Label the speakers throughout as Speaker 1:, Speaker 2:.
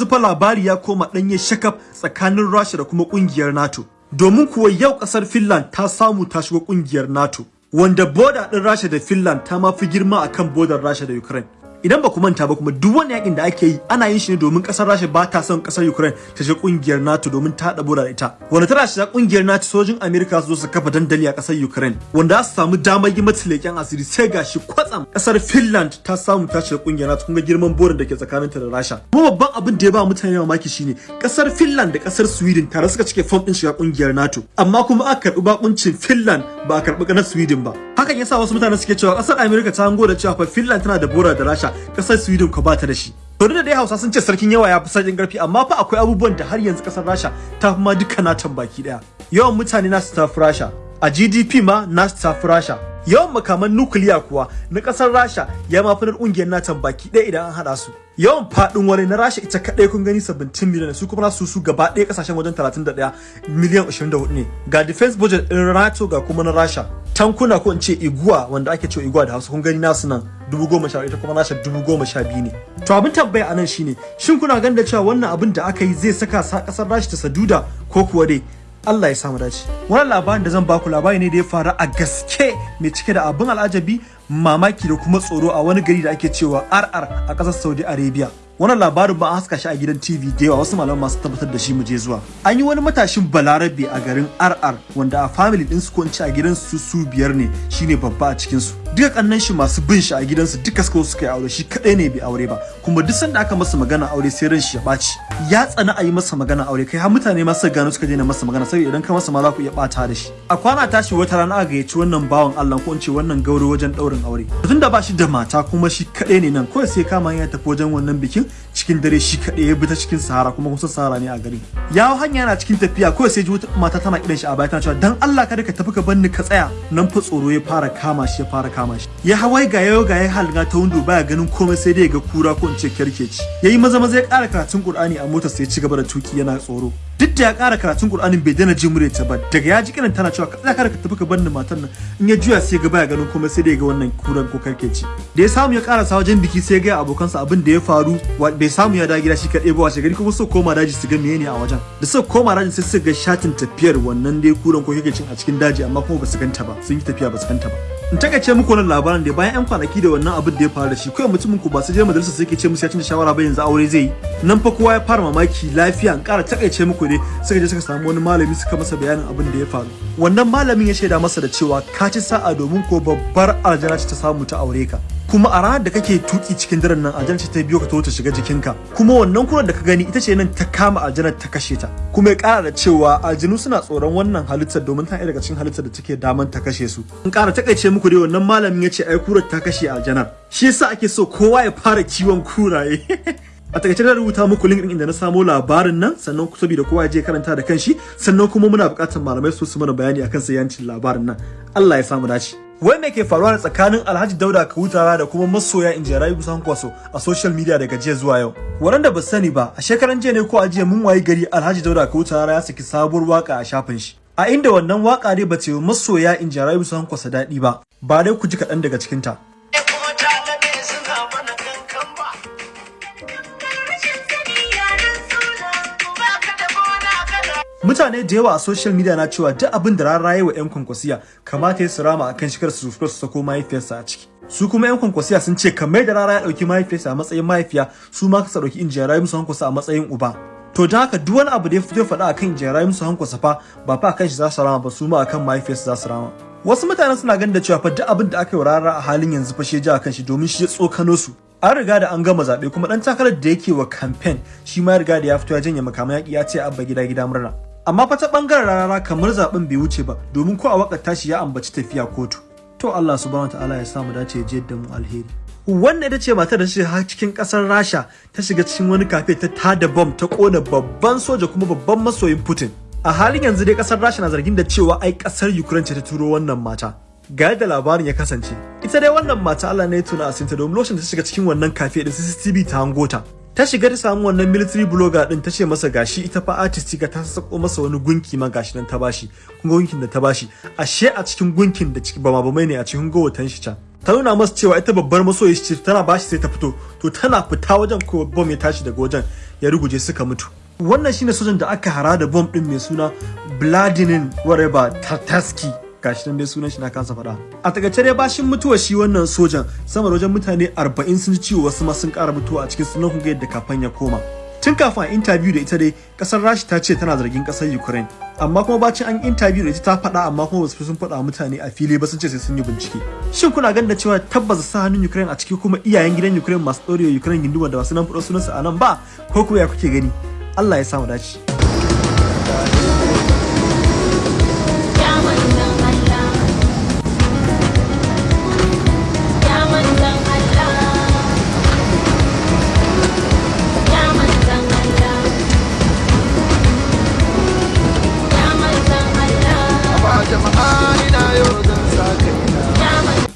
Speaker 1: yanzu fa labari ya koma ɗanye shakaf tsakanin Rasha da kuma ƙungiyar NATO. Domin kuwa yau ƙasar Finland ta samu ta shiga ƙungiyar NATO. Wanda boda ɗin Rasha da Finland ta ma fi girma akan bodar Rasha da Ukraine. Idan ba ku manta ba kuma duk wani yaƙin da ake yi ana yin shi ne domin ƙasar Rasha ba ta son ƙasar Ukraine ta shiga ƙungiyar NATO domin ta bura da ita. Wanda tana shiga ƙungiyar NATO sojin Amerika su zo su kafa dandali a ƙasar Ukraine wanda za su samu damar yi mata leƙen asiri sai gashi kwatsam ƙasar Finland ta samu ta shiga ƙungiyar NATO kun ga girman borin da ke tsakaninta da Rasha. Kuma babban abin da ya ba mutane mamaki shine ƙasar Finland da ƙasar Sweden tare suka cike form din shiga ƙungiyar NATO amma kuma aka karɓi bakuncin Finland ba a karɓi na Sweden ba. Hakan yasa wasu mutane suke cewa ƙasar Amerika ta hango da cewa Finland tana da bora da Rasha ƙasar Sweden ko ba ta da shi. To da dai Hausa sun ce sarkin yawa ya fi sarkin ƙarfi amma fa akwai abubuwan da har yanzu ƙasar Rasha ta fi ma duka natan baki ɗaya. Yawan mutane nasu ta fi Rasha, a GDP ma nasu ta fi Rasha. Yawan makaman nukiliya kuwa na ƙasar Rasha ya ma fi na ƙungiyar baki ɗaya idan an hada su. Yawan faɗin wani na Rasha ita kadai kun gani 17 miliyan su kuma su su gaba ɗaya ƙasashen wajen 31 miliyan 24 ne. Ga defense budget ɗin NATO ga kuma na Rasha. tankuna ko in ce iguwa wanda ake cewa iguwa da hausa kun gani nasu nan dubu goma sha ita kuma nasha dubu goma sha biyu ne to abin tambaya a nan shine shin kuna ganin da cewa wannan abin da aka yi zai saka sa ƙasar rashi ta saduda ko kuwa dai Allah ya samu dace. Wannan labarin da zan baku labari ne da ya faru a gaske mai cike da abin al'ajabi mamaki da kuma tsoro a wani gari da ake cewa RR a ƙasar Saudi Arabia. Wannan labarin ba a haska shi a gidan TV da yawa wasu malaman masu tabbatar da shi mu je zuwa. An yi wani matashin balarabe a garin RR wanda a family din su ko a gidan su su biyar ne shine babba a cikin su duka kannan shi masu bin shi a gidansu duka suka suka yi aure shi kadai ne bai aure ba. Kuma duk sanda aka masa magana aure sai ran shi ya ɓaci ya tsana a yi masa magana aure kai har mutane ma suka gano suka daina masa magana saboda idan ka masa ma za ku iya bata da shi. A kwana tashi wata rana aka gayyaci wannan bawan Allah ko in ce wannan gauro wajen daurin aure. Tunda ba shi da mata kuma shi kadai ne nan kawai sai kama ya tafi wajen wannan bikin cikin dare shi kadai ya bi ta cikin sahara kuma kusa sahara ne a gari. Ya hanya yana cikin tafiya kawai sai ji wata mata tana kiran shi a baya tana cewa dan Allah kada ka tafi ka banni ka tsaya. Nan fa tsoro ya fara kama shi ya fara kama shi. Ya hawai ga yau ga ya halga ta windo baya ganin komai sai dai ga kura ko in ce kerkeci yayi maza maza ya ƙara karatun Qur'ani a motar sai ya ci gaba da tuƙi yana tsoro. Duk da ya ƙara karatun Qur'anin bai daina jin muryarta ba daga ya ji kiran tana cewa kada kada ka tafi ka banni matan nan. In ya juya sai ga baya ganin komai sai dai ga wannan kuran ko kerkeci da ya samu ya ƙarasa wajen biki sai ya ga abokansa abin da ya faru bai samu ya dawo gida shi kaɗai ba washe gari kuma su koma daji su ga menene a wajen. Da suka koma daji sai suka ga shatin tafiyar wannan dai kuran ko kerkecin a cikin daji amma kuma ba su ganta ba. Sun yi tafiya ba su ganta ba. In taƙaice muku wannan labarin da bayan yan kwanaki da wannan abin da ya faru da shi kawai mutumin ku ba su je majalisa sai ke ce musu ya canza shawara ba yanzu aure zai yi. Nan fa kowa ya fara mamaki lafiya in ƙara taƙaice muku ne suka je suka samu wani malami suka masa bayanin abin da ya faru. Wannan malamin ya shaida masa da cewa ka ci sa'a domin ko babbar aljana ce ta samu ta aure ka. Kuma a ranar da kake tuƙi cikin daren nan aljanar ta biyo ka to ta shiga jikinka. Kuma wannan kuran da ka gani ita ce nan ta kama aljanar ta kashe ta. Kuma ya kara da cewa aljinu suna tsoron wannan halittar domin ta daga cikin halittar da take daman ta kashe su. In kara taƙaice muku dai wannan malamin ya ce ai kurar ta kashe aljanar shi yasa ake so kowa ya fara kiwon kuraye. A taƙaice da rubuta muku link din inda na samo labarin nan sannan ku saboda kowa je karanta da kanshi. Sannan kuma muna buƙatar malamai su su mana bayani akan sayancin labarin nan. Allah ya samu dace. Wai me ke faruwa tsakanin Alhaji Dauda Kawutawa da kuma masoya Injirayi Busan Kwaso a social media daga jiya zuwa yau waɗanda ba sani ba a shekaran jiya ne ko a jiya mun wayi gari Alhaji Dauda Kawutawa ya saki sabuwar waƙa a shafin shi a inda wannan waƙa dai ba ce masoya Injirayi Busan Kwaso daɗi ba ba dai ku ji kaɗan daga cikinta. Mutane da yawa a social media na cewa duk abin da rara yi wa 'yan kwankwasiya kamata ya su rama akan shigar su su sako mahaifiyarsa a ciki. Su kuma 'yan kwankwasiya sun ce kamar da rara ya ɗauki mahaifiyarsa a matsayin mahaifiya su ma ka ɗauki injiyar musu hankwasa a matsayin uba. To da haka duk wani abu da ya fito faɗa akan injiyar musu hankwasa fa ba fa akan shi za su rama ba su ma akan mahaifiyarsa za su rama. Wasu mutanen suna ganin da cewa fa duk abin da aka yi rara a halin yanzu fa shi ya akan shi domin shi ya tsokano su. An riga da an gama zaɓe kuma ɗan takarar da yake wa kamfen shi ma riga da ya fito ya janye makaman yaƙi ya ce abba gida gida murna. Amma fa ta ɓangaren rarara kamar zaɓen bai wuce ba domin ko a waƙar tashi ya ambaci tafiya kotu. To Allah subhanahu wataala ya samu dace ya je da mu alheri. Wannan ita ce matar da ta shiga cikin ƙasar Rasha ta shiga cikin wani kafe ta tada bom ta kona babban soja kuma babban masoyin Putin. A halin yanzu dai ƙasar Rasha na zargin da cewa ai ƙasar Ukraine ce ta turo wannan mata. Ga yadda labarin ya kasance. Ita dai wannan mata Allah ne ya tuna asinta domin lokacin da ta shiga cikin wannan kafe din CCTV ta hango ta. Ta shiga ta samu wannan military blogger din ta ce masa gashi ita fa artist ga ta sako masa wani gunki ma gashi nan ta bashi kun gunkin da ta bashi. Ashe a cikin gunkin da ciki bama bamai ne a cikin gowatan shi can. Ta nuna masa cewa ita babbar masoyi ce tana bashi sai ta fito. To tana fita wajen ko bom ya tashi daga wajen ya ruguje suka mutu. Wannan shine sojan da aka hara da bomb din mai suna Vladimir whatever Tartarsky. Gashi nan dai sunan shi na kansa faɗa. A taƙaice dai bashin mutuwa shi wannan sojan sama da wajen mutane 40 sun ji ciwo wasu ma sun ƙara mutuwa a cikin sunan kun ga yadda kafan ya koma. Tun kafin a interview da ita dai ƙasar rashi ta ce tana zargin ƙasar ukraine. Amma kuma bacin an interview da ita ta faɗa amma kuma wasu sun faɗa mutane a fili ba sun ce sai sun yi bincike. Shin kuna ganin da cewa tabbas sa hannun ukraine a ciki kuma iyayen gidan ukraine masu ɗorewa ukraine gindu da wasu nan faɗo sunansu a nan ba? Ko kuma ya kuke gani? Allah ya samu dace.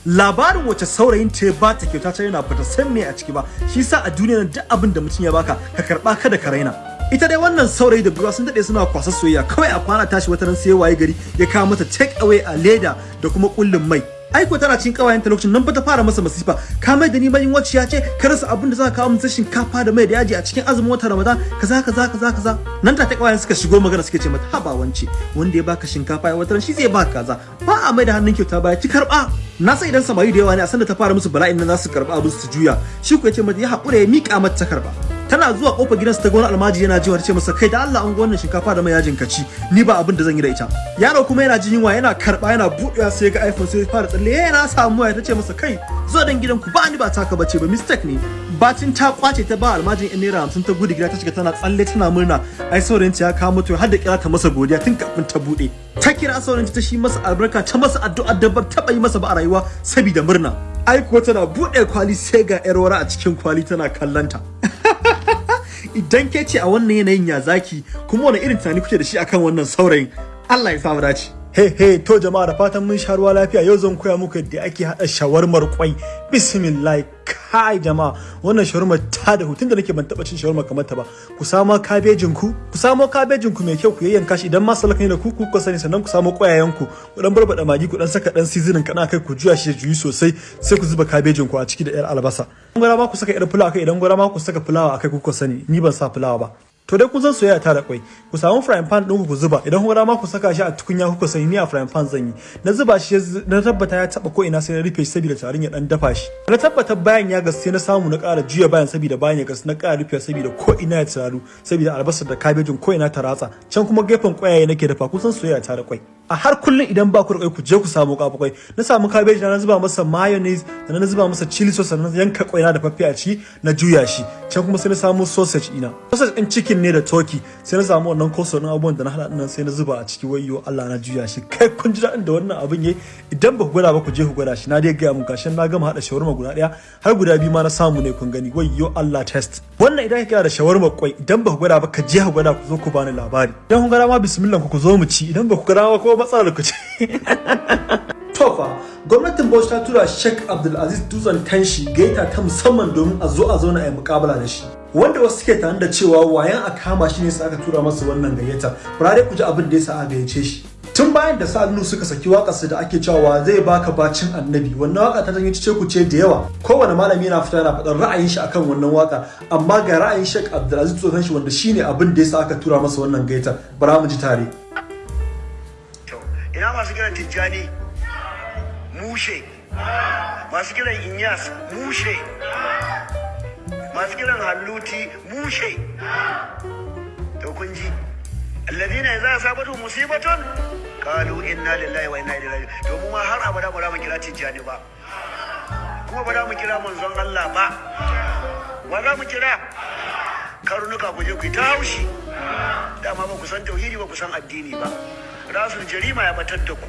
Speaker 1: Labarin wace saurayin ta ba ta kyauta ta yana bata san me a ciki ba. Shi sa a duniya duk abin da mutum ya baka ka karɓa kada ka raina. Ita dai wannan saurayi da buwa sun daɗe suna kwasa soyayya. Kawai a kwana tashi wata ran sai waye gari ya kawo mata take away a leda da kuma kullun mai. Aiko tana cikin kawayen ta lokacin nan fa ta fara masa masifa. Ka mai da ni bayin wacce ya ce ka rasa abin da za ka kawo masa shinkafa da mai da yaji a cikin azumin watan Ramadan. Kaza kaza kaza kaza. Nan ta kawayen suka shigo magana suke ce mata haba wance wanda ya baka shinkafa ya watan shi zai baka kaza. Ba a mai da hannun kyauta baya ki karɓa na san idan samari da yawa ne a sanda ta fara musu bala'in nan za su karɓa abin su juya. Shi ku ya ce mata ya haƙura ya miƙa mata ta karɓa tana zuwa ƙofar gidansu ta wani almaji yana jiwa ce masa kai da Allah an wannan shinkafa da mai yajin kaci ni ba abin da zan yi da ita. Yaro kuma yana jin yunwa yana karɓa yana buɗewa sai ga iPhone sai ya fara tsalle. Eh na samu waya tace masa kai zo dan gidan ku ba ni ba taka bace ba mistake ne. Bacin ta ƙwace ta ba almajin in naira 50 ta gudu gida ta shiga tana tsalle tana murna. Ai saurayinta ya kawo mutu har da kira ta masa godiya tun kafin ta buɗe ta kira saurayinta ta shi masa albarka ta masa addu'a da ba taba yi masa ba a rayuwa saboda murna. Ai kuwa tana buɗe kwali sai ga yar wara a cikin kwali tana kallanta idan ke ce a wannan yanayin ya zaki kuma wani irin tunani kuke da shi akan wannan saurayin? Allah ya samu dace. Hey hey to jama'a da fatan mun sha ruwa lafiya. Yau zan koya muku yadda ake hada shawarmar kwai bismillah. Kai jama'a wannan shawarmar ta da hutun da nake ban taba cin shawarma kamar ta ba. Ku samo kabejin ku ku samo kabejin ku mai kyau ku yayyanka shi. Idan ma salaka ne da ku ku sani sannan ku samo kwayayen ku ku dan barbada magi ku dan saka dan seasoning kana kai ku juya shi juyi sosai sai ku zuba kabejin ku a ciki da yar albasa. Idan gwara ma ku saka yar fulawa kai idan gwara ma ku saka fulawa akai ku sani ni ban sa fulawa ba. To dai kun san soyayya ta da kwai. Ku samu frying pan ɗin ku zuba. Idan kuma ma ku saka shi a tukunya kuka sani ni a frying pan zan yi. Na zuba shi na tabbata ya taba ko ina sai na rufe shi saboda tarin ya dan dafa shi. Na tabbata bayan ya gas sai na samu na ƙara juya bayan saboda bayan ya gas na ƙara rufe saboda ko ina ya taru saboda albasar da kabejin ko ina ta ratsa. Can kuma gefen kwayaye nake dafa. Kun san soyayya ta da kwai. A har kullum idan ba ku da ku je ku samu kafa kwai na samu kabeji na zuba masa mayonnaise sannan na zuba masa chili sauce sannan yanka kwai na da faffe a ciki na juya shi. Can kuma sai na samu sausage ina. Sausage din chicken ne da turkey. Sai na samu wannan koso din abubuwan da na hada nan sai na zuba a ciki. Wayyo Allah na juya shi. Kai kun ji da wannan abin yayi? Idan ba ku gwada ba ku je ku gwada shi. Na dai gaya muku gashin na gama hada shawarma guda ɗaya har guda biyu ma na samu ne kun gani. Wayyo Allah test. Wannan idan ka kira da shawarma kwai idan ba ku gwada ba ka je ku gwada ku zo ku bani labari. Idan kun gwada ma bismillah ku zo mu ci. Idan ba ku gwada ba ko matsalar ku ce Tofa, gwamnatin Bauchi ta tura Sheikh Abdulaziz Dutsen Tanshi gaita ta musamman domin a zo a zauna a yi mukabala da shi. Wanda wasu suke tare da cewa wayan a kama shi ne sa aka tura masa wannan gayyata. Fara ku ji abin da yasa a gayyace shi. Tun bayan da Sa'adu suka saki waƙarsa da ake cewa zai baka bacin annabi wannan waƙa ta janyo ku ce da yawa kowane malami yana fita yana faɗar ra'ayin shi akan wannan waƙa amma ga ra'ayin Sheikh Abdulaziz Dutsen Tanshi wanda shine abin da yasa aka tura masa wannan gayyata bara mu ji tare.
Speaker 2: Ina masu kiran tijjani? Mushe. Masu kiran inyas? Mushe. Masu kiran halluti? Mushe. To kun ji. Alladhina idza asabatu musibatun qalu inna lillahi wa inna ilaihi to mu ma har abada ba za mu kira tijjani ba. Kuma ba za mu kira manzon Allah ba. Ba za mu kira? Karnuka ku je ku ta haushi. Dama ba ku san tauhidi ba ku san addini ba. Rasul jarima ya batar da ku.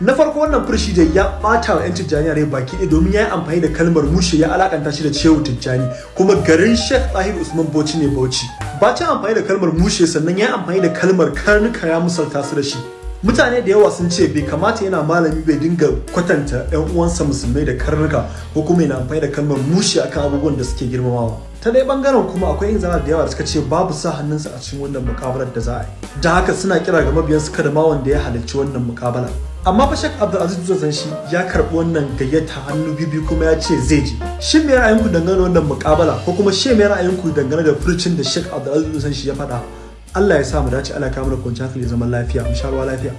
Speaker 1: Na farko wannan furshi da ya bata wa 'yan tijjani rai baki ɗaya domin ya yi amfani da kalmar mushe ya alakanta shi da cewu tijjani. Kuma garin sheikh tahir usman bauchi ne bauchi. Bacin amfani da kalmar mushe sannan ya yi amfani da kalmar karnuka ya musalta su da shi. Mutane da yawa sun ce bai kamata yana malami bai dinga kwatanta 'yan uwansa musulmai da karnuka ko kuma yana amfani da kalmar mushe akan abubuwan da suke girmamawa. Ta dai ɓangaren kuma akwai yin zana da yawa da suka ce babu sa hannunsa a cikin wannan mukabalar da za a yi. Da haka suna kira ga mabiyansu kada ma wanda ya halarci wannan mukabala amma fa Sheikh Abdulaziz Dutsen shi ya karɓi wannan gayyata hannu bibi kuma ya ce zai je. Shin me ra'ayinku dangane da wannan muƙabala ko kuma shin me ra'ayinku dangane da furcin da Sheikh Abdulaziz Dutsen shi ya faɗa? Allah ya sa mu dace Allah ya kawo mana kwanciyar hankali zaman lafiya mu sha ruwa lafiya.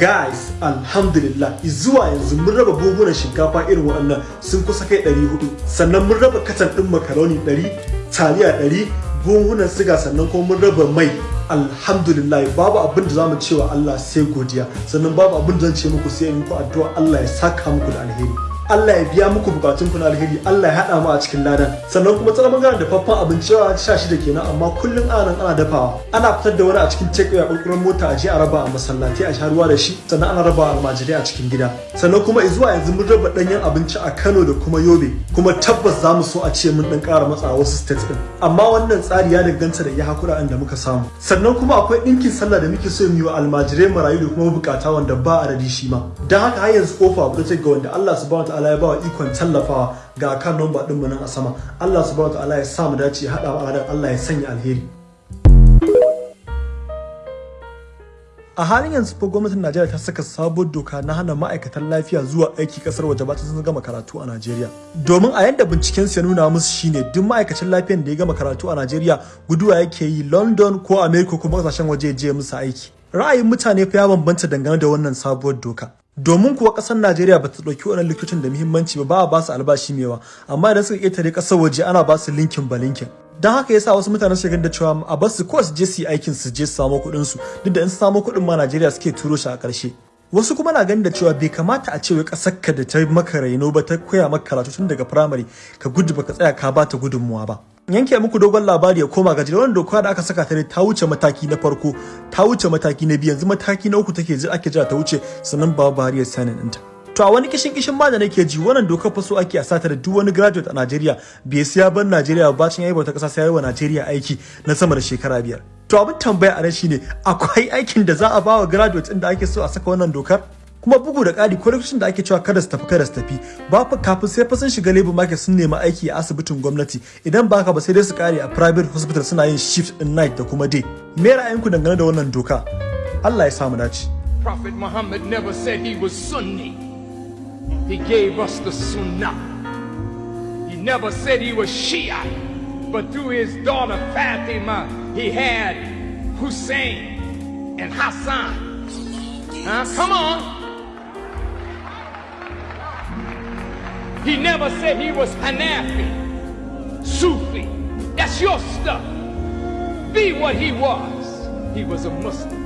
Speaker 1: Guys alhamdulillah zuwa yanzu mun raba buhunan shinkafa irin waɗannan sun kusa kai 400 sannan mun raba katan ɗin makaroni 100 taliya 100 buhunan siga sannan kuma mun raba mai. Alhamdulillah babu abin da za mu cewa Allah sai godiya. Sannan babu abin da zan ce muku sai muku addu'a Allah ya saka muku da alheri. Allah ya biya muku bukatun ku na alheri Allah ya hada mu a cikin ladan. Sannan kuma tsara ɓangaren dafaffen abinci yawa sha shida kenan amma kullum ana nan ana dafawa. Ana fitar da wani a cikin take a kurkuren mota a je a raba a masallatai a sha ruwa da shi sannan ana raba almajirai a cikin gida. Sannan kuma zuwa yanzu mun raba danyen abinci a Kano da kuma Yobe kuma tabbas za mu so a ce mun dan ƙara matsa wasu states din amma wannan tsari ya danganta da iya hakura da muka samu. Sannan kuma akwai ɗinkin sallah da muke so mu yi wa almajirai marayu da kuma buƙata wanda ba a da shi ma. Don haka har yanzu ƙofa take ga wanda Allah subhanahu ta'ala ya ba wa ikon tallafawa ga kan nomba ɗinmu nan a sama. Allah subhanahu ta'ala ya sa mu dace ya haɗa mu Allah ya sanya alheri. A halin yanzu fa gwamnatin Najeriya ta saka sabuwar doka na hana ma'aikatan lafiya zuwa aiki ƙasar waje ba sun gama karatu a Najeriya. Domin a yanda binciken su ya nuna musu shine duk ma'aikacin lafiyan da ya gama karatu a Najeriya guduwa yake yi London ko America ko ƙasashen waje je musu aiki. Ra'ayin mutane fa ya bambanta dangane da wannan sabuwar doka. Domin kuwa ƙasar Najeriya ba ta ɗauki wannan likitocin da muhimmanci ba ba a ba su albashi mewa amma idan suka ƙetare ƙasar waje ana ba su linkin ba linkin. Don haka yasa wasu mutane ganin da cewa a bar su ko su je su yi aikin su je su samu kuɗin su duk da in su samu kuɗin ma Najeriya suke turo shi a ƙarshe. Wasu kuma na ganin da cewa bai kamata a ce wai ƙasar ka da ta maka raino ba ta koya maka karatu tun daga firamare ka gudu baka tsaya ka bata gudunmuwa ba. Yanke muku dogon labari ya koma gaji wannan doka da aka saka ta ne ta wuce mataki na farko ta wuce mataki na biyu yanzu mataki na uku take ake jira ta wuce sannan ba Buhari ya sanin ɗinta. To a wani kishin kishin ma da nake ji wannan dokar fa so ake a sata da duk wani graduate a Najeriya bai siya ban Najeriya ba bacin yayi bauta kasa sai wa Najeriya aiki na sama da shekara biyar. To abin tambaya a nan shine akwai aikin da za a ba wa graduate inda ake so a saka wannan dokar? Kuma bugu da ƙari ko da ake cewa kada su tafi kada su tafi ba fa kafin sai fa sun shiga labor market sun nemi aiki a asibitin gwamnati idan ba ka ba sai dai su kare a private hospital suna yin shift in night da kuma day me ra'ayinku dangane da wannan doka Allah ya samu dace
Speaker 3: Prophet Muhammad never said he was Sunni. He gave us the Sunnah. He never said he was Shia, but through his daughter Fatima, he had Hussein and Hassan. Huh? Come on. He never said he was Hanafi, Sufi. That's your stuff. Be what he was. He was a Muslim.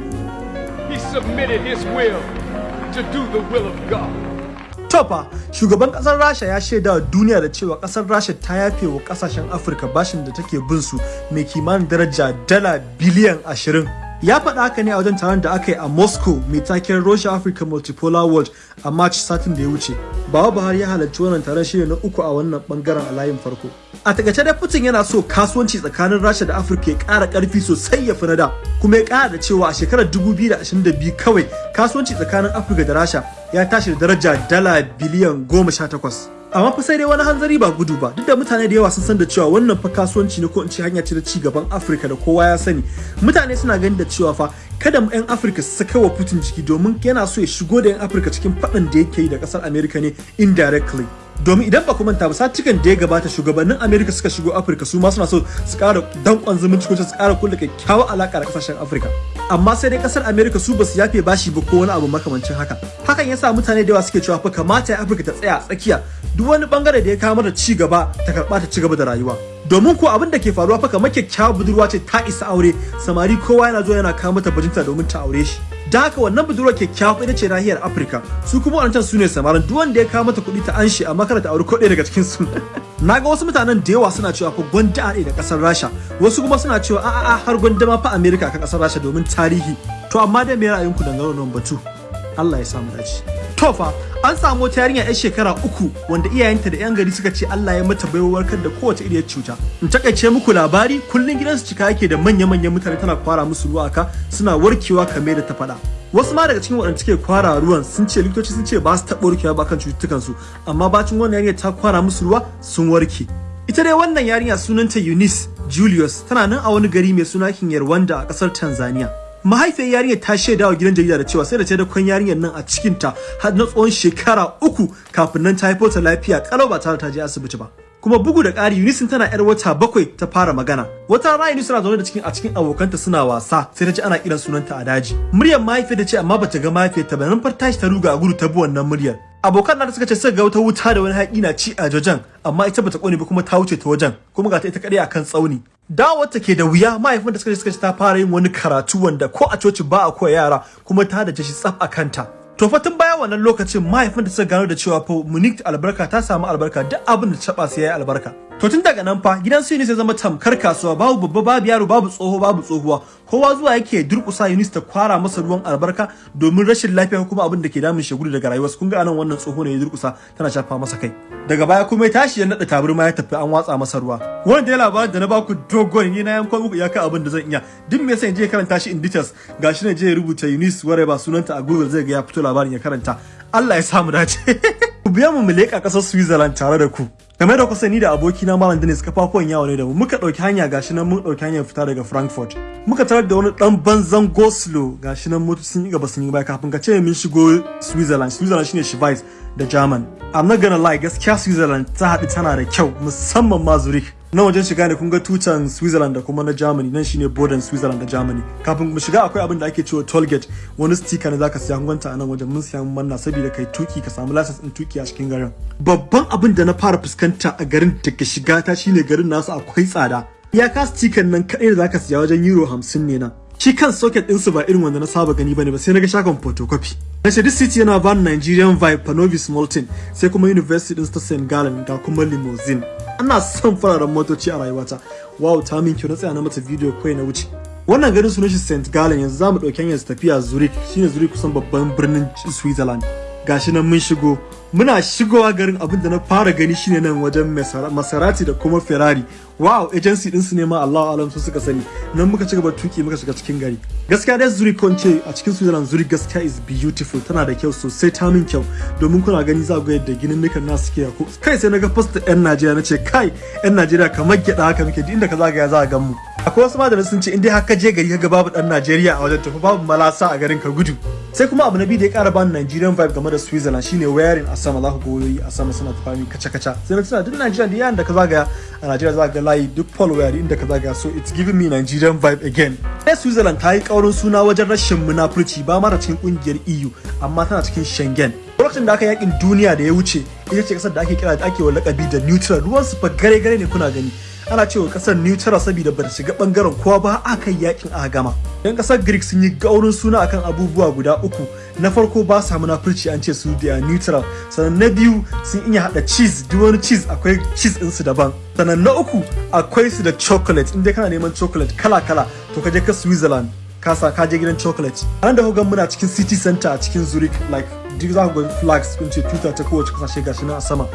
Speaker 3: He submitted his will to do the will of God.
Speaker 1: Tofa, shugaban ƙasar Rasha ya shaida wa duniya da cewa ƙasar Rasha ta yafe wa ƙasashen Afirka bashin da take bin su mai kimanin daraja dala biliyan ashirin. Ya faɗa haka ne a wajen taron da aka yi a Moscow mai taken Russia Africa Multipolar World a March satin da ya wuce. Baba Buhari ya halarci wannan taron shine na uku a wannan ɓangaren a layin farko. A taƙaice dai Putin yana so kasuwanci tsakanin Rasha da Afirka ya ƙara ƙarfi sosai ya fi na da. Kuma ya ƙara da cewa a shekarar 2022 kawai kasuwanci tsakanin Afirka da Rasha ya tashi da daraja dala biliyan 18. Amma fa sai dai wani hanzari ba gudu ba. Duk da mutane da yawa sun san da cewa wannan fa kasuwanci ne ko in ce hanya ce da ci gaban Afirka da kowa ya sani. Mutane suna ganin da cewa fa kada mu 'yan Afirka su saka wa Putin jiki domin yana so ya shigo da 'yan Afirka cikin faɗin da yake yi da ƙasar Amerika ne indirectly. Domin idan ba ku manta ba satikan da ya gabata shugabannin Amerika suka shigo Afirka su ma suna so su ƙara danƙon zumunci ko su ƙara kulle kyakkyawar alaƙa da ƙasashen Afirka. Amma sai dai ƙasar Amerika su ba su yafe bashi ba ko wani abu makamancin haka. Hakan yasa mutane da yawa suke cewa fa kamata Afirka ta tsaya tsakiya. Duk wani ɓangare da ya kawo da ci gaba ta karɓa ta ci gaba da rayuwa. Domin ko abin da ke faruwa fa kamar kyakkyawar budurwa ce ta isa aure. Samari kowa yana zuwa yana kawo mata bajinta domin ta aure shi. Da haka wannan budurwar kyakkyawa ita ce nahiyar afirka. Su kuma wadancan su ne samarin. Duk wanda ya kawo mata kuɗi ta anshi amma kada ta auri ko ɗaya daga cikin su na ga wasu mutanen da yawa suna cewa fa gwanda a da ƙasar rasha. Wasu kuma suna cewa a'a har gwanda ma fa amerika kan ƙasar rasha domin tarihi. To amma dai me ra'ayinku dangane da wannan batu? Allah ya samu dace. To fa an samu wata yarinya yar shekara uku wanda iyayenta da yan gari suka ce Allah ya mata baiwar warkar da kowace iriyar cuta. In taƙaice muku labari kullun gidansu cika yake da manya-manyan mutane tana kwara musu ruwa aka suna warkewa kamar da ta faɗa. Wasu ma daga cikin waɗanda suke kwara ruwan sun ce likitoci sun ce ba su taɓa warkewa ba kan cututtukansu amma bacin wannan yarinya ta kwara musu ruwa sun warke. Ita dai wannan yarinya sunanta Eunice Julius tana nan a wani gari mai suna Kinyarwanda a ƙasar Tanzania. Mahaifiyar yarinyar ta shaida wa gidan jarida da cewa sai da ta da kwan yarinyar nan a cikin ta har na tsawon shekara uku kafin nan ta haifo ta lafiya. Kalau ba tare ta je asibiti ba. Kuma bugu da ƙari Eunice tana yar wata bakwai ta fara magana. Wata rana Eunice tana zaune da cikin a cikin abokanta suna wasa sai ta ji ana kiran sunanta a daji. Muryar mahaifiyar ta ce amma bata ga mahaifiyar ta ba. Nan far tashi ta ruga a gudu ta bi wannan muryar. Abokan da suka ce suka ga wata wuta da wani haƙi na ci a jojan amma ita bata ƙone ba kuma ta wuce ta wajen kuma ga ta ita kadai akan tsauni. Dawowar ta ke da wuya mahaifin da suka ce suka ce ta fara yin wani karatu wanda ko a coci ba a koya yara kuma ta da shi tsaf a kanta. To fa tun bayan wannan lokacin mahaifin da suka gano da cewa fa Munich albarka ta samu albarka duk abin da ta taba sai yayi albarka. To tun daga nan fa gidan su sai zama tamkar kasuwa. Babu babba babu yaro babu tsoho babu tsohuwa. Kowa zuwa yake durkusa Yunis ta kwara masa ruwan albarka domin rashin lafiya kuma abin da ke damun shi gudu daga rayuwarsa. Kun ga a nan wannan tsoho ne ya durkusa tana shafa masa kai. Daga baya kuma ya tashi ya nada tabarma ya tafi an watsa masa ruwa. Wannan dai labarin da na baku dogon ni na yanko muku iyaka abin da zan iya. Duk me yasa in je karanta shi in details gashi ne je ya rubuta Yunis ware ba sunanta a Google zai ga ya fito labarin ya karanta. Allah ya samu dace. Ku biya mu mu leƙa ƙasar Switzerland tare da ku. Game da kusa ni da abokina Malam Dennis kafafuwan yawo ne da mu. Muka ɗauki hanya gashi nan mun ɗauki hanyar fita daga Frankfurt. Muka tarar da wani ɗan banzan Goslo gashi nan motoci sun yi gaba sun yi baya. Kafin ka ce mun shigo Switzerland. Switzerland shine Schweiz da German. I'm not gonna lie gaskiya Switzerland ta haɗu tana da kyau musamman ma Zurich. Na wajen shiga ne kun ga tutan Switzerland da kuma na Germany. Nan shine border Switzerland da Germany. Kafin mu shiga akwai abin da ake cewa toll gate. Wani sticker ne zaka siya gwanta a nan wajen. Mun siya mun manna saboda kai tuƙi ka samu license din tuƙi a cikin garin. Babban abin da na fara fuskanta a garin daga shiga ta shine garin nasu akwai tsada. Ya ka sticker nan kadai da zaka siya wajen euro 50 ne na shi kan socket ɗinsu ba irin wanda na saba gani ba ne ba sai na ga shagon photocopy. Na ce this city yana ban Nigerian vibe Panovis Molten sai kuma University din ta St. Gallen ga kuma limousine. Ana son fararen motoci a rayuwata. Wow ta min kyau. Na tsaya na mata video kawai na wuce. Wannan garin sunan shi St. Gallen. Yanzu za mu ɗauki hanyar tafiya Zurich. Shine Zurich kusan babban birnin Switzerland. Gashi nan mun shigo. Muna shigowa garin abin da na fara gani shine nan wajen Maserati da kuma Ferrari. Wow agency din su ne ma Allah alam su suka sani. Nan muka ci gaba tuƙi muka shiga cikin gari. Gaskiya dai Zurich kon ce a cikin Switzerland Zurich gaskiya is beautiful. Tana da kyau sosai ta min kyau. Domin kuna gani za ku ga yadda ginin nukan nasu suke ko kai sai na ga post yan Najeriya nace kai yan Najeriya kamar gyada haka muke. Duk inda ka zagaya za a gan mu. Akwai wasu madara sun ce in dai haka je gari kaga babu dan Najeriya a wajen tafi babu malasa a garin ka gudu. Sai kuma abu na biyu da ya kara bani Nigerian vibe game da Switzerland shine wearing a sama. Za ku ga wayoyi a sama suna tafi kaca kaca sai na tuna duk Najeriya da yayin da ka zagaya a Najeriya za ka ga layi duk polo waya inda ka zagaya. So it's giving me Nigerian vibe again. Sai Switzerland ta yi kaurin suna wajen rashin munafurci ba mara cikin ƙungiyar EU amma tana cikin Schengen. Lokacin da aka yaƙin duniya da ya wuce ita ce ƙasar da ake kira da ake lakabi da neutral. Ruwan su fa gare gare ne kuna gani. Ana cewa ƙasar neutral saboda ba shiga ɓangaren kowa ba aka yi yaƙin a gama. Yan ƙasar greek sun yi gaurin suna akan abubuwa guda uku. Na farko ba sa munafurci an ce su da neutral sannan na biyu sun iya hada cheese duk wani cheese akwai cheese din su daban. Sannan na uku akwai su da chocolate. Inda kana neman chocolate kala kala to ka je ka switzerland kasa ka je gidan chocolate. An da hogan muna cikin city center a cikin zurich like duk za ku ga flags kun ce tuta ta kowace ƙasashe gashi nan a sama.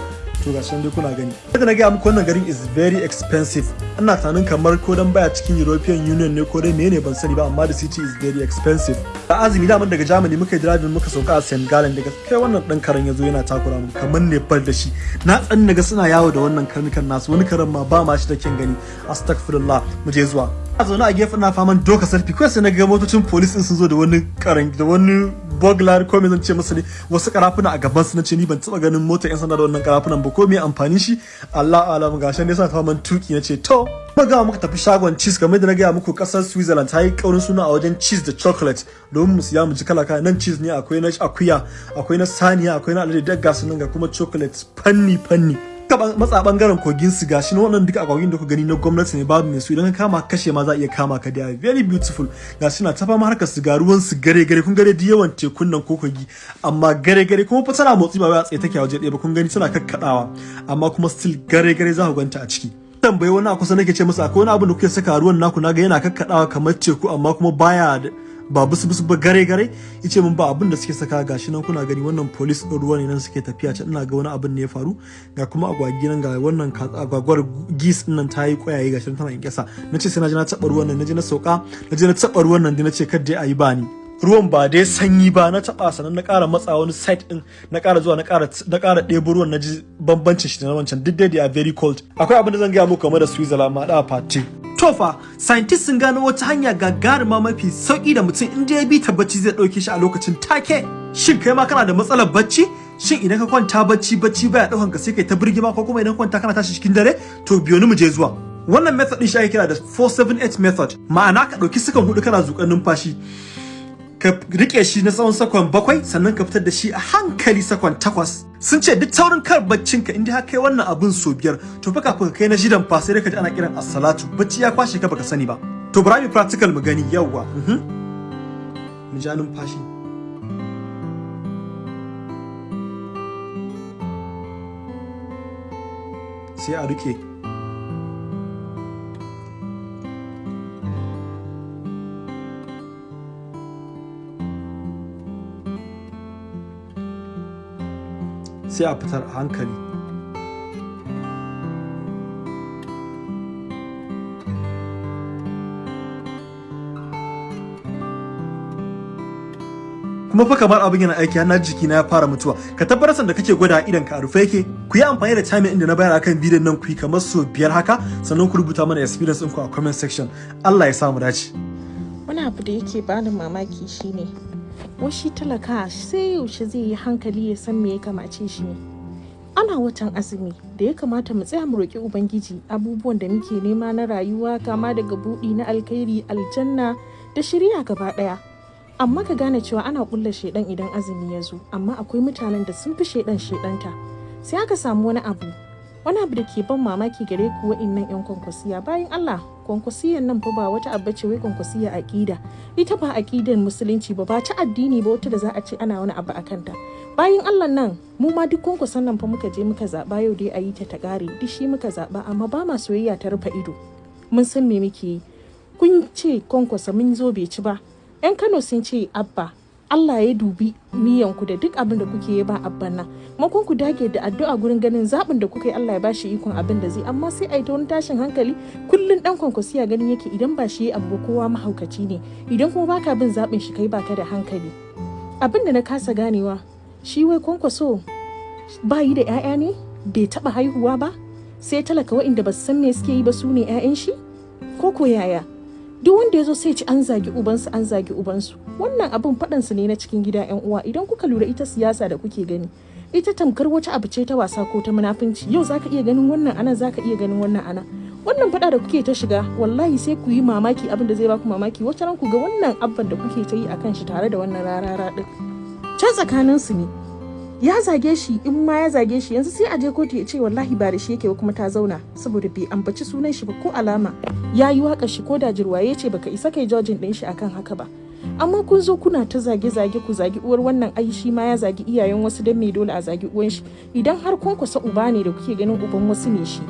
Speaker 1: To nan dai kuna gani. Yadda na gaya muku wannan garin is very expensive. Ina tunanin kamar ko dan baya cikin European Union ne ko dai menene ban sani ba amma the city is very expensive. Da azumi da daga Germany muka yi driving muka sauka a St. Gallen daga kai wannan dan karen ya zo yana takura mu kamar Nepal da shi. Na tsan na ga suna yawo da wannan karnukan nasu wani karen ma ba ma shi da kyan gani. Astaghfirullah mu je zuwa. A zaune a gefen na faman doka sarfi kawai sai na ga motocin police din sun zo da wani karan da wani burglar ko me zan ce masa ne wasu karafuna a gaban su na ce ni ban taba ganin motar yan sanda da wannan karafunan ba. Ko me amfani shi? Allah alam gashi ne sa faman tuƙi na ce to ga muka tafi shagon cheese. Kamar da na gaya muku ƙasar Switzerland ta yi kaurin suna a wajen cheese da chocolate. Domin mu siya mu ji kala kala. Nan cheese ne akwai na akuya akwai na saniya akwai na alade duk gasu nan ga kuma chocolate fanni fanni matsa ɓangaren kogin su gashi na wannan duka akwagin da ku gani na gwamnati ne babu mai su idan ka kama kashe ma za iya kama ka da very beautiful. Gashi na tafa harkar su ga ruwan su gare gare kun gare yawan tekun nan ko kogi. Amma gare gare kuma fa tana motsi ba wai a tsaye take a waje ɗaya ba. Kun gani tana kakkadawa. Amma kuma still gare gare za ku ganta a ciki. Tambayi wani a kusa nake ce masa akwai wani abu da kuke saka ruwan naku? Naga yana kakkadawa kamar teku amma kuma baya ba busu busu ba gare gare ya ce min ba abin da suke saka gashi nan kuna gani wannan police din ruwa ne nan suke tafiya can ina ga wani abin ne ya faru ga kuma agwagi nan ga wannan agwagwar gis ɗin nan tayi kwayaye gashi tana in kasa nace sai na je na taba ruwan nan naje na sauka naje na taba ruwan nan nace kar dai ayi bani. Ruwan ba dai sanyi ba na taba sanan na ƙara matsa wani site din na ƙara zuwa na ƙara na ƙara ɗebo ruwan na ji bambancin shi da na wancan duk dai they are very cold. Akwai abin da zan gaya muku game da Switzerland ma da party Tofa, scientists sun gano wata hanya gagaruma mafi sauƙi da mutum inda ya bi ta bacci zai ɗauke shi a lokacin take. Shin kai ma kana da matsalar bacci? Shin idan ka kwanta bacci bacci baya ɗaukan ka sai kai ta birgima ko kuma idan kwanta kana tashi cikin dare? To biyo ni mu je zuwa. Wannan method din shi ake kira da 478 method. Ma'ana ka ɗauki sukan huɗu kana zuƙar numfashi. Ka riƙe shi na tsawon saƙon bakwai sannan ka fitar da shi a hankali saƙon takwas. Sun ce duk taurin kar baccin ka inda kai wannan abun so biyar to fa kafin ka kai na shidan fa sai ka ji ana kiran as-salatu. Bacci ya kwashe ka baka sani ba. To bari mu practical mu gani yawwa mu ja numfashi. Sai a riƙe sai a fitar a hankali. Kuma fa kamar abin yana aiki har jiki na ya fara mutuwa. Ka tabbatar da kake gwada idan ka rufe yake. Ku yi amfani da timing inda na bayar akan bidiyon nan ku yi kamar so biyar haka sannan ku rubuta mana experience ɗinku a comment section. Allah ya sa mu dace.
Speaker 4: Wani abu da yake bani mamaki shine washi talaka sai yaushe zai yi hankali ya san me ya kamace shi ana watan azumi da ya kamata mu tsaya mu roƙi ubangiji abubuwan da muke nema na rayuwa kama daga buɗi na alkhairi aljanna da shirya gaba ɗaya. Amma ka gane cewa ana ƙulla shaidan idan azumi ya zo amma akwai mutanen da sun fi shaidan shaidanta sai aka samu wani abu wani abu da ke ban mamaki gare ku wa'innan yan kwankwasiya bayan Allah kwankwasiyan nan fa ba wata abu ce wai kwankwasiya aqida ita ba aqidan musulunci ba ba ta addini ba wata da za a ce ana wani abu akan ta bayan Allah nan mu ma duk kwankwasan nan fa muka je muka zaba yau dai a yi ta ta kare duk shi muka zaba amma ba ma soyayya ta rufe ido. Mun san me muke yi. Kun ce kwankwasa mun zo bai ci ba. Yan Kano sun ce abba Allah ya dubi niyanku da duk abin da kuke yi ba abban nan makon ku dage da addu'a gurin ganin zaɓin da kuka yi Allah ya bashi ikon abin da zai. Amma sai a yi ta wani tashin hankali kullun dan kwankwasiya ganin yake idan ba shi abu kowa mahaukaci ne. Idan kuma baka bin zaɓin shi kai baka da hankali. Abin da na kasa ganewa shi wai kwankwaso ba yi da 'ya'ya ne? Bai taɓa haihuwa ba? Sai talaka wa'inda ba san me suke yi ba su ne 'ya'yan shi? Ko ko yaya? Duk wanda ya zo sai ci an zagi ubansu an zagi ubansu. Wannan abin faɗansu ne na cikin gida yan uwa. Idan kuka lura ita siyasa da kuke gani ita tamkar wata abu ce ta wasa ko ta munafunci. Yau zaka iya ganin wannan ana zaka iya ganin wannan ana wannan faɗa da kuke ta shiga wallahi sai ku yi mamaki abin da zai baku mamaki. Wata ran ku ga wannan abban da kuke ta yi akan shi tare da wannan rarara din can tsakanin su ne. Ya zage shi in ma ya zage shi yanzu sai a je kotu ya ce wallahi ba da shi yake kuma ta zauna saboda bai ambaci sunan shi ba ko alama. Ya yi waƙa shi ko da jirwaye ce baka isa kai jojin din shi akan haka ba. Amma kun zo kuna ta zage zage ku zagi uwar wannan ai shi ma ya zagi iyayen wasu dan me dole a zagi uwan shi? Idan har kun kusa uba ne da kuke ganin uban wasu ne shi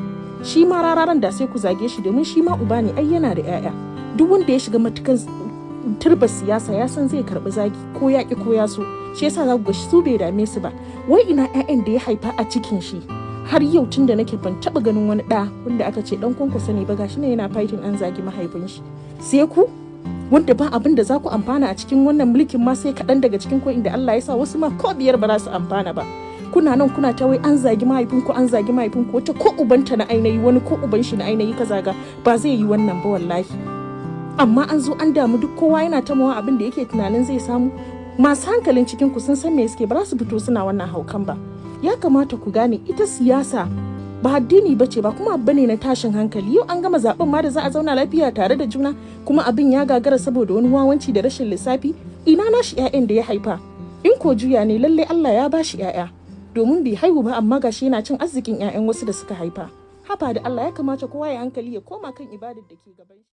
Speaker 4: shi ma rararan da sai ku zage shi domin shi ma uba ne ai yana da 'ya'ya duk wanda ya shiga matukan turba siyasa ya san zai karɓi zagi ko ya ki ko ya so. Shi yasa za ga su bai dame su ba. Wai ina 'ya'yan da ya haifa a cikin shi? Har yau tun da nake ban taba ganin wani ɗa wanda aka ce dan kwankwasa ne ba gashi ne yana fighting an zagi mahaifin shi. Sai ku wanda ba abin da za ku amfana a cikin wannan mulkin ma sai kaɗan daga cikin ko inda Allah ya sa wasu ma ko biyar ba za su amfana ba. Kuna nan kuna ta wai an zagi mahaifinku an zagi mahaifinku wata ko ubanta na ainihi wani ko uban shi na ainihi ka zaga ba zai yi wannan ba wallahi. Amma an zo an damu duk kowa yana ta mawa abin da yake tunanin zai samu. Masu hankalin cikin ku sun san me suke ba su fito suna wannan haukan ba. Ya kamata ku gane ita siyasa ba addini ba ce ba kuma abu ne na tashin hankali. Yau an gama zaɓen ma da za a zauna lafiya tare da juna kuma abin ya gagara saboda wani wawanci da rashin lissafi. Ina nashi 'ya'yan da ya haifa? In ko juya ne lalle Allah ya bashi 'ya'ya domin bai haihu ba amma gashi yana cin arzikin 'ya'yan wasu da suka haifa. Haba da Allah ya kamata kowa ya hankali ya koma kan ibadar da ke gaban